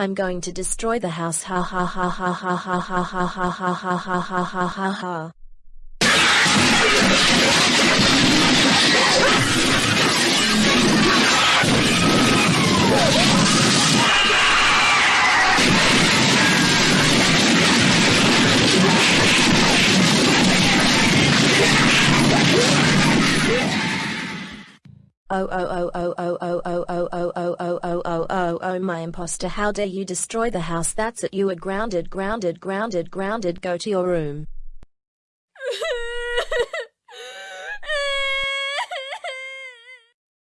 I'm going to destroy the house ha ha ha ha ha ha ha ha ha ha ha ha ha ha ha ha. Oh oh oh oh oh oh oh oh oh oh oh oh oh my imposter how dare you destroy the house that's it you are grounded grounded grounded grounded go to your room